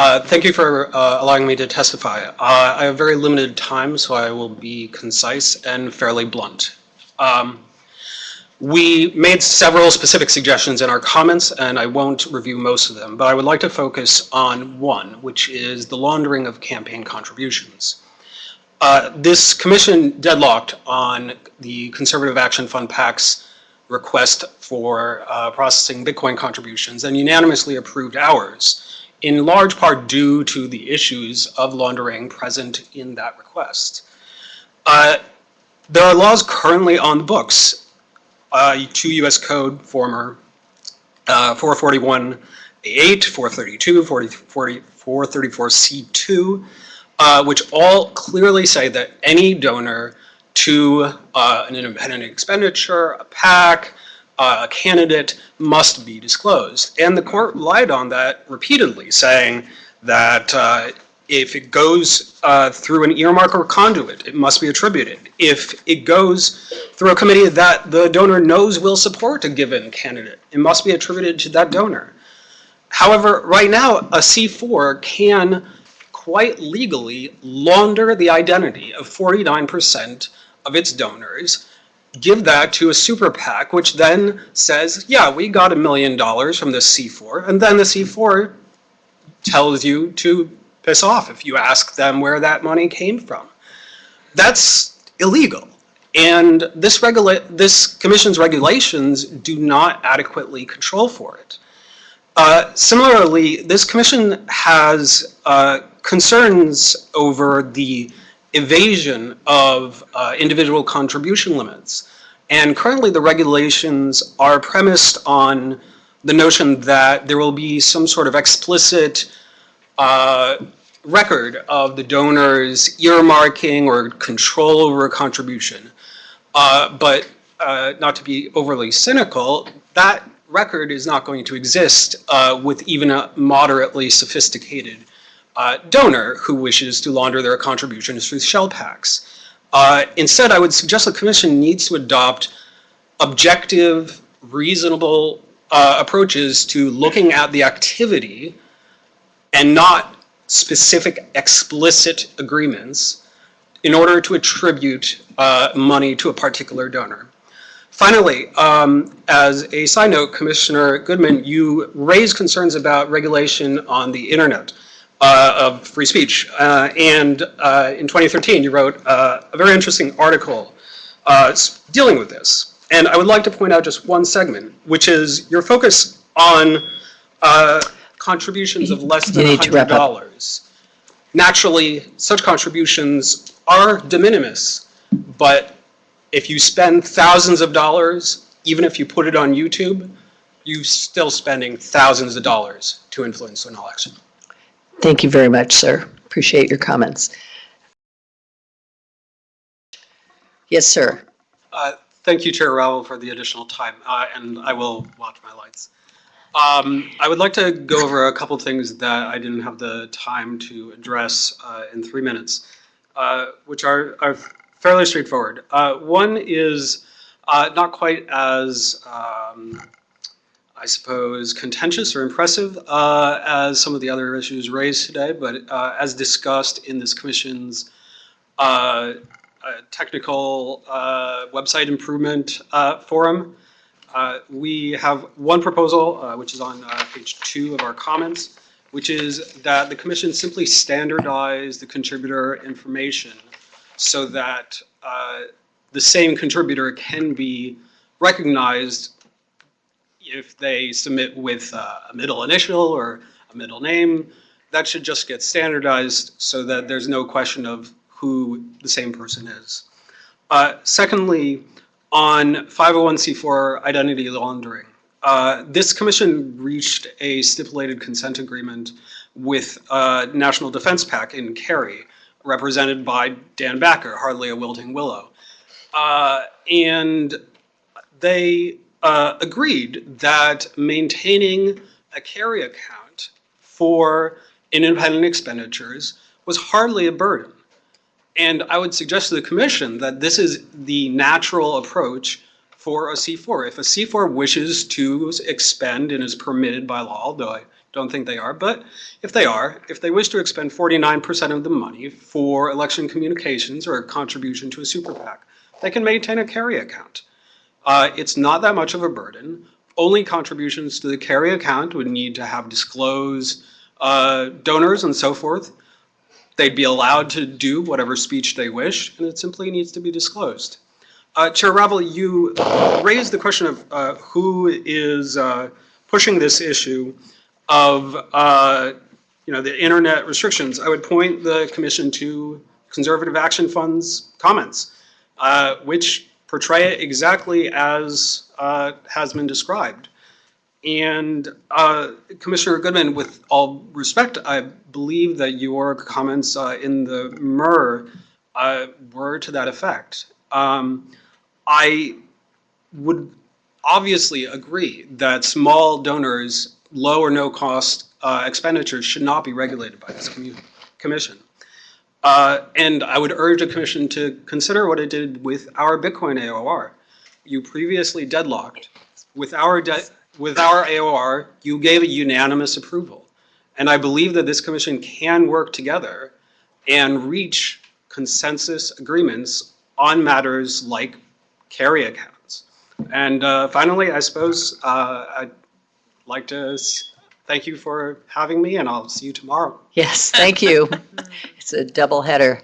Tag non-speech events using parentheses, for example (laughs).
Uh, Thank you for uh, allowing me to testify. Uh, I have very limited time, so I will be concise and fairly blunt. Um, We made several specific suggestions in our comments, and I won't review most of them, but I would like to focus on one, which is the laundering of campaign contributions. Uh, This commission deadlocked on the Conservative Action Fund PAC's request for uh, processing Bitcoin contributions and unanimously approved ours, in large part due to the issues of laundering present in that request. Uh, There are laws currently on the books, uh, two U.S. Code former uh, 441A8, 432, 40 40 434C2, uh, which all clearly say that any donor to uh, an independent expenditure, a PAC, a candidate must be disclosed. And the court relied on that repeatedly, saying that uh, if it goes uh, through an earmark or conduit, it must be attributed. If it goes through a committee that the donor knows will support a given candidate, it must be attributed to that donor. However, right now, a C4 can quite legally launder the identity of 49% of its donors, give that to a super PAC, which then says, yeah, we got a million dollars from this C4, and then the C4 tells you to piss off if you ask them where that money came from. That's illegal. And this this commission's regulations do not adequately control for it. Uh, similarly, this commission has uh, concerns over the evasion of uh, individual contribution limits. And currently the regulations are premised on the notion that there will be some sort of explicit uh, record of the donor's earmarking or control over a contribution. Uh, but uh, not to be overly cynical, that record is not going to exist uh, with even a moderately sophisticated uh, donor who wishes to launder their contributions through shell PACs. Uh, instead, I would suggest the commission needs to adopt objective, reasonable uh, approaches to looking at the activity and not specific explicit agreements in order to attribute uh, money to a particular donor. Finally, um, as a side note, Commissioner Goodman, you raised concerns about regulation on the internet of free speech. Uh, and uh, in 2013, you wrote uh, a very interesting article uh, dealing with this. And I would like to point out just one segment, which is your focus on uh, contributions of less than You need to wrap $100. Naturally, such contributions are de minimis, but if you spend thousands of dollars, even if you put it on YouTube, you're still spending thousands of dollars to influence an election. Thank you very much, sir. Appreciate your comments. Yes, sir. Uh, Thank you, Chair Ravel, for the additional time, uh, and I will watch my lights. Um, I would like to go over a couple things that I didn't have the time to address uh, in three minutes, uh, which are, are fairly straightforward. Uh, One is uh, not quite as, um, I suppose, contentious or impressive uh, as some of the other issues raised today, but uh, as discussed in this commission's uh, uh, technical uh, website improvement uh, forum. We have one proposal, which is on page two of our comments, which is that the commission simply standardize the contributor information so that the same contributor can be recognized if they submit with uh, a middle initial or a middle name. That should just get standardized so that there's no question of who the same person is. Uh, Secondly, on 501c4 identity laundering, uh, this commission reached a stipulated consent agreement with uh, National Defense PAC in Carey, represented by Dan Backer, hardly a wilting willow. Uh, And they uh, agreed that maintaining a Carey account for independent expenditures was hardly a burden. And I would suggest to the commission that this is the natural approach for a C4. If a C4 wishes to expend and is permitted by law, although I don't think they are, but if they are, if they wish to expend 49% of the money for election communications or a contribution to a super PAC, they can maintain a Carey account. Uh, It's not that much of a burden. Only contributions to the Carey account would need to have disclosed uh, donors and so forth. They'd be allowed to do whatever speech they wish, and it simply needs to be disclosed. Uh, Chair Ravel, you raised the question of uh, who is uh, pushing this issue of, uh, you know, the internet restrictions. I would point the commission to Conservative Action Fund's comments, uh, which portray it exactly as uh, has been described. And uh, Commissioner Goodman, with all respect, I believe that your comments uh, in the MUR uh, were to that effect. Um, I would obviously agree that small donors, low or no cost uh, expenditures should not be regulated by this commission. Uh, And I would urge the commission to consider what it did with our Bitcoin AOR. You previously deadlocked. With our, de- with our AOR, you gave a unanimous approval. And I believe that this commission can work together and reach consensus agreements on matters like Carey accounts. And uh, finally, I suppose uh, I'd like to thank you for having me, and I'll see you tomorrow. Yes, thank you. (laughs) It's a double header.